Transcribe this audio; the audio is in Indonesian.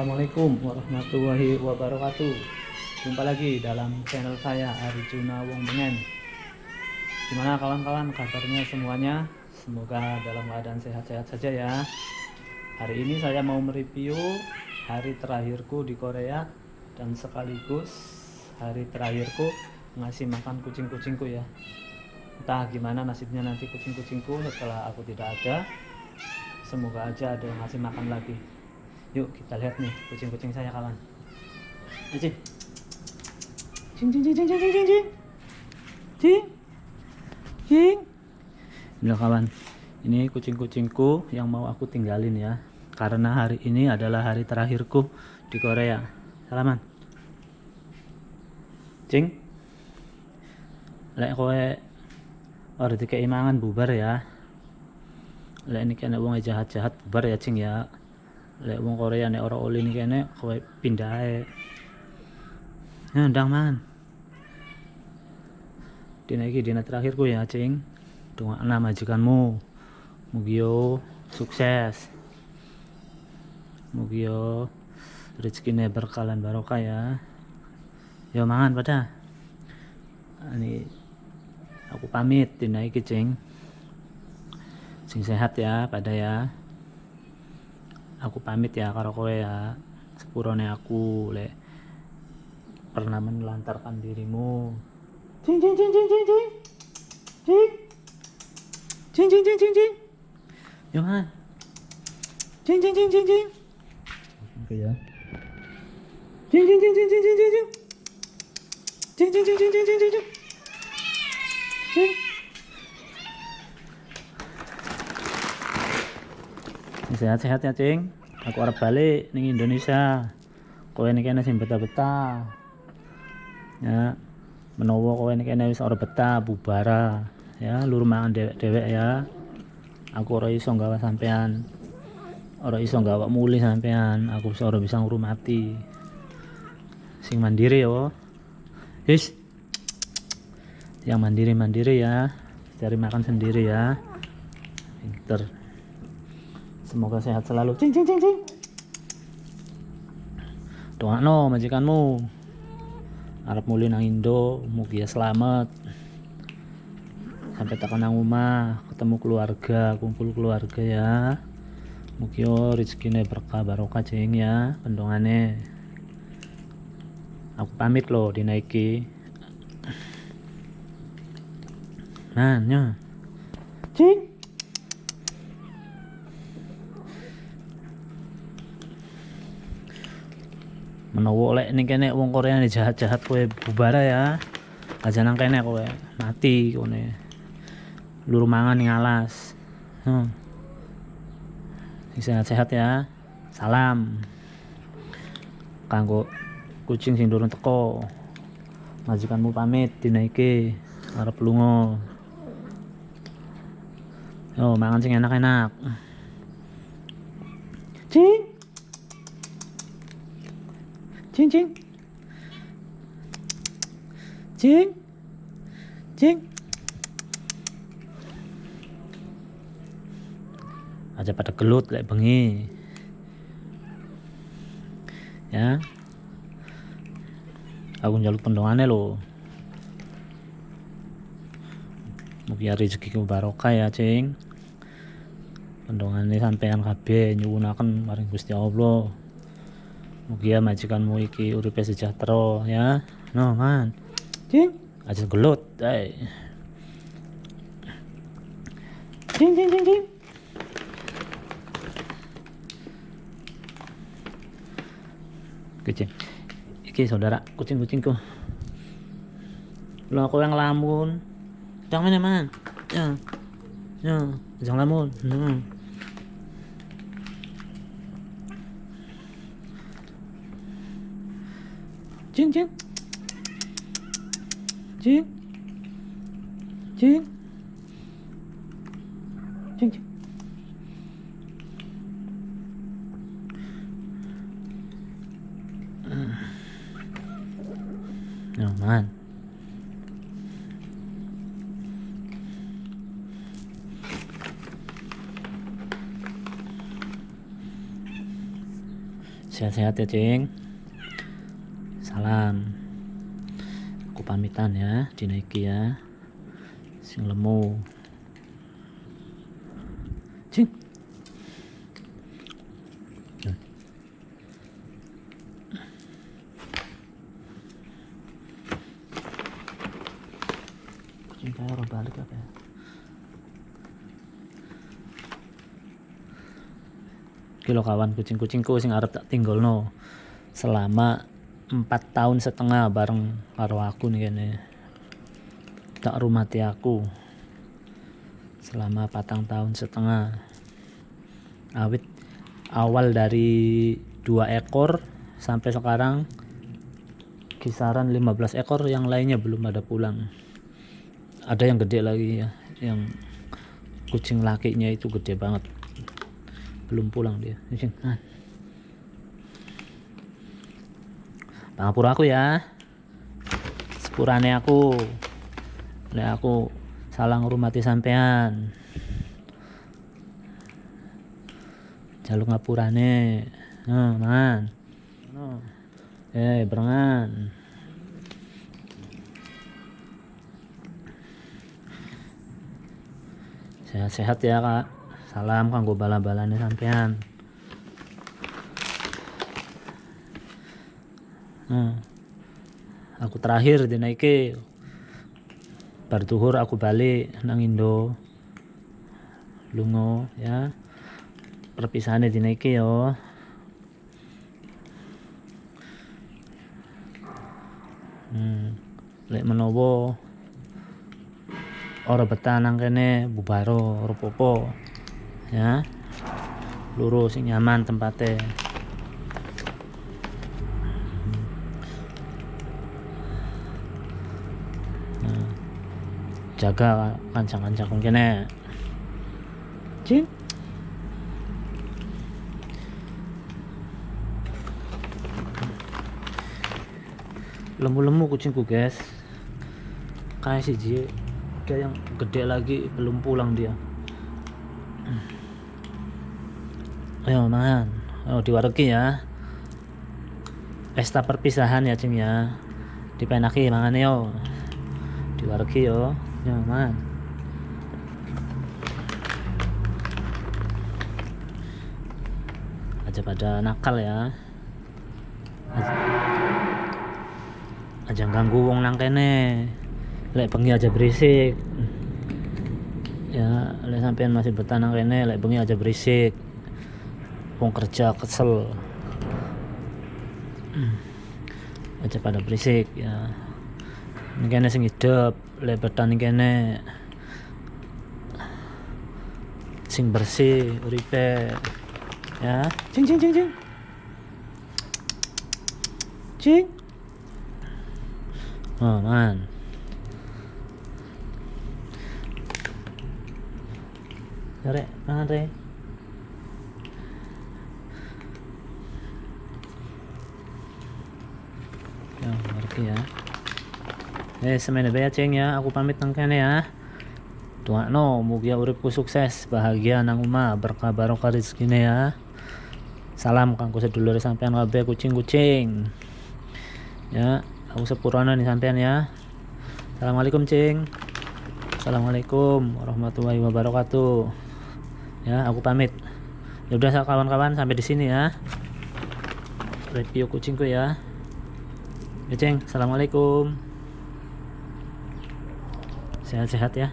Assalamualaikum warahmatullahi wabarakatuh. Jumpa lagi dalam channel saya Arjuna Wong Bengen. Gimana kawan-kawan kabarnya semuanya? Semoga dalam keadaan sehat-sehat saja ya. Hari ini saya mau mereview hari terakhirku di Korea Dan sekaligus hari terakhirku ngasih makan kucing-kucingku ya. Entah gimana nasibnya nanti kucing-kucingku setelah aku tidak ada. Semoga aja ada yang ngasih makan lagi Yuk kita lihat nih kucing-kucing saya kawan. Cing cing cing cing cing cing cing cing. Cing. Cing. Ini kawan. Ini kucing-kucingku yang mau aku tinggalin ya. Karena hari ini adalah hari terakhirku di Korea. Salaman. Cing. Lek kowe ora dikei mangan bubar ya. Lek ini kena wong jahat-jahat bubar ya cing ya lek wong Korea nek ora oli nih kene kowe pindah ae. Ya ndang man dina iki dina terakhirku ya cing. Doa majikanmu. Mugio sukses. Mugio rezekine berkalan barokah ya. Yo mangan pada ini aku pamit dina iki cing. Sing sehat ya pada ya aku pamit ya karo kowe ya sepurone aku le pernah menelantarkan dirimu cing cing cing cing cing cing cing cing cing cing cing cing Johan cing cing cing cing cing oke ya cing cing cing cing cing cing cing cing cing cing cing cing cing cing cing sehat-sehat ya cing. Aku harap balik nih Indonesia. Kowe ini kena sing betah-betah. Ya menowo kowe ini kena wis ora betah bubara ya lur mangan dewek-dewek ya. Aku ora iso gawa sampean. Ora iso gawa muli sampean. Aku ora bisa ngurumati. Sing mandiri ya Yes. yang mandiri-mandiri ya. Cari makan sendiri ya. Pinter Semoga sehat selalu. Cing cing cing cing. Doa no majikanmu. Arab muli nang Indo, mugia selamat. Sampai tekan nang rumah, ketemu keluarga, kumpul keluarga ya. Mugio rezekine berkah barokah cing ya, pendongane. Aku pamit loh dinaiki. Nah, nya. Cing. Menawa lek ning kene wong Korea jahat-jahat kowe bubara ya. Aja nang kene kowe. Mati kone luru mangan ning alas. Hmm. sehat-sehat ya. Salam. Kanggo kucing sing durung teko. Majikanmu pamit dina iki arep lunga. Yo mangan sing enak-enak. Cing Cing cing. Cing. Aja pada gelut kayak bengi. Ya. Aku njaluk pendongane lo. Mugi rezeki barokah ya, Cing. Pendongane sampean kabeh nyuwunaken maring Gusti Allah. Mugia majikanmu iki uripe sejahtera ya. No, man. Cing, aja gelut. Hai. Cing cing cing cing. Kucing. Iki saudara kucing-kucingku. Lo aku yang lamun. Jangan ya, man. Ya. Ya, jangan lamun. Hmm. Jing, jing. Jing. Jing. Jing, jing. Naman. Sehat-sehat ya, Cing salam aku pamitan ya dinaiki ya. Sing lemu. Cing. Kucing kayak orang balik apa ya? Kilo kawan kucing-kucingku sing arep tak tinggal no selama empat tahun setengah bareng karo aku nih kene tak rumati aku selama patang tahun setengah. Awit awal dari dua ekor sampai sekarang kisaran 15 ekor yang lainnya belum ada pulang. Ada yang gede lagi ya yang kucing lakinya itu gede banget. Belum pulang dia. Pangapura aku ya. Sepurane aku. Nek aku salah ngurmati sampean. Jaluk ngapurane. Nah man. No. eh berengan. Sehat-sehat ya kak. Salam kanggo bala-balane sampean hmm. aku terakhir dinaiki bar duhur aku balik nang Indo. Lungo ya. Perpisahannya dinaiki yo. Hmm. lek menowo ora betah nang kene bubaro ora popo ya. Lurus nyaman tempatnya nah, jaga kancang-kancang kene cing lemu-lemu kucingku guys kayak sih Ji. Ada yang gede lagi belum pulang dia. Ayo man oh diwaregi ya. Pesta perpisahan ya cing ya. Dipenaki mangan yo. Diwaregi yo ya man aja pada nakal ya. Aja, aja ganggu wong nang kene. Lek bengi aja berisik. Ya lek sampean masih bertanang kene lek bengi aja berisik. Wong kerja kesel. Aja pada berisik ya ini sing hidup lek bertani kene. Sing bersih uripe. Ya. Cing cing cing cing cing oh man. Re, mangan re. Ya, ngerti ya. Eh, semene bae ceng ya, aku pamit nang kene ya. Tua no, mugia uripku sukses, bahagia nang umah, berkah barokah rezekine ya. Salam kanggo sedulur sampean kabeh kucing-kucing. Ya, aku sepurana nih sampean ya. Assalamualaikum, Cing. Assalamualaikum warahmatullahi wabarakatuh ya aku pamit ya udah kawan-kawan sampai di sini ya review kucingku ya ya ceng assalamualaikum sehat-sehat ya